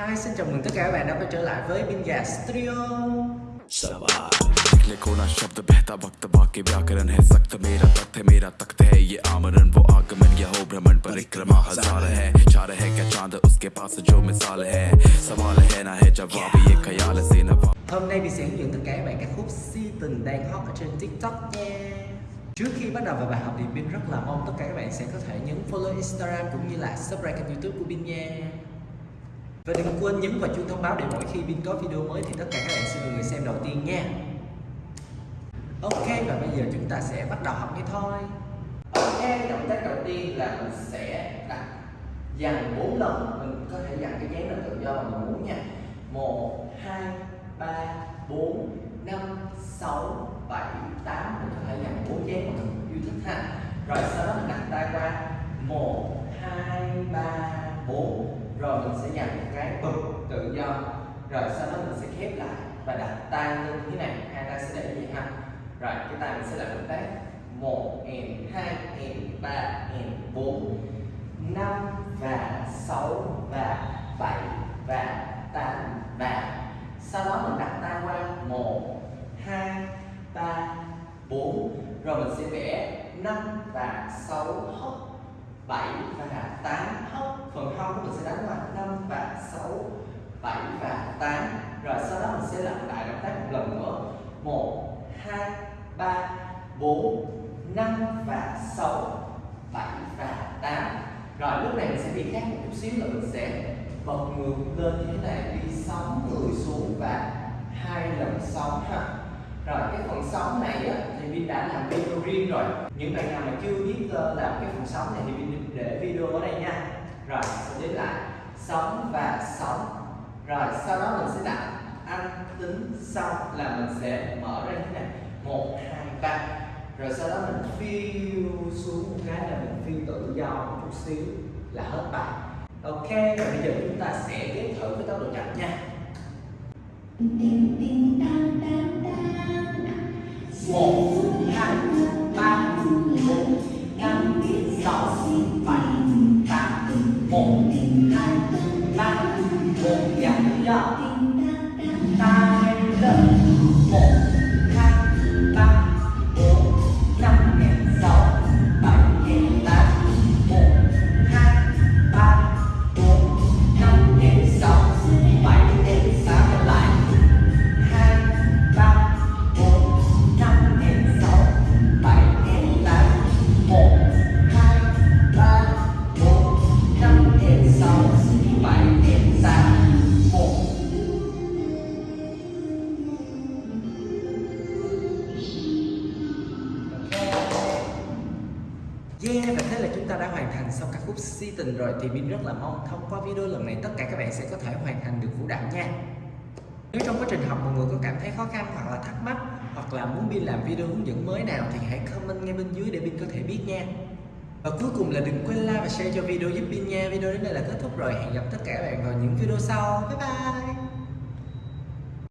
Hi, xin chào mừng tất cả các bạn đã quay trở lại với Bin Gà Studio निकले कोना शब्द बहता वक्त बाकी व्याकरण है सख्त मेरा तख्त है मेरा तख्त है ये आमरण वो आगमन ये हो भ्रमण परिक्रमा हजार है चार है क्या चांद उसके पास जो मिसाल है सवाल है ना है जवाब ये ख्याल से नवाब Hôm nay mình sẽ hướng dẫn tất cả các bạn các khúc si tình đang hot ở trên TikTok nha Trước khi bắt đầu vào bài học thì Bin rất là mong tất cả các bạn sẽ có thể nhấn follow Instagram cũng như là subscribe kênh youtube của Bin nha Và đừng quên nhấn vào chuông thông báo để mỗi khi Vin có video mới thì tất cả các bạn sẽ là người xem đầu tiên nha. Ok và bây giờ chúng ta sẽ bắt đầu học ngay thôi. Ok, động tác đầu tiên là mình sẽ đặt dằn 4 lần. Mình có thể dằn cái dáng nào tự do mà mình muốn nha. 1, 2, 3, 4, 5, 6, 7, 8 Mình có thể dằn 4 dáng mà mình yêu thích ha Rồi sau đó mình đặt tay qua 1, 2, 3, 4 rồi mình sẽ dằn một cái bực tự do. Rồi sau đó mình sẽ khép lại và đặt tay lên như thế này. Hai tay sẽ để như vậy ha. Rồi, cái tay mình sẽ làm động tác. Một and hai and ba and 4 5 và sáu và bảy và tám và sau đó mình đặt tay qua. 1 2 3 4 rồi mình sẽ vẽ năm và 6 hốc 7 và không mình sẽ đánh là 5 và 6 7 và 8 rồi sau đó mình sẽ lặp lại động tác một lần nữa. 1 2 3 4 5 và 6 7 và 8 rồi lúc này mình sẽ đi khác một chút xíu là mình sẽ bật ngược lên như thế này đi sóng người xuống và hai lần sóng ha. Rồi cái phần sóng này á, thì Vin đã làm video riêng rồi. Những bạn nào mà chưa biết uh, làm cái phần sóng này thì Vin để video ở đây nha rồi sẽ đến lại. Sóng và sóng rồi, sau đó mình sẽ đặt anh tính xong là mình sẽ mở ra như thế này. Một, hai, ba. Rồi sau đó mình phiêu xuống một cái là mình phiêu tự do một chút xíu là hết bài. Ok, rồi bây giờ chúng ta sẽ ghép thử với tốc độ chậm nha. Một, hai, ba. Bốn năm, sáu, bảy tám một hai ba một giảm tự tình tay ta Yeah, và thế là chúng ta đã hoàn thành xong ca khúc Si Tình rồi thì Bin rất là mong thông qua video lần này tất cả các bạn sẽ có thể hoàn thành được vũ đạo nha. Nếu trong quá trình học mọi người có cảm thấy khó khăn hoặc là thắc mắc hoặc là muốn Bin làm video hướng dẫn mới nào thì hãy comment ngay bên dưới để Bin có thể biết nha. Và cuối cùng là đừng quên like và share cho video giúp Bin nha. Video đến đây là kết thúc rồi. Hẹn gặp tất cả các bạn vào những video sau. Bye bye.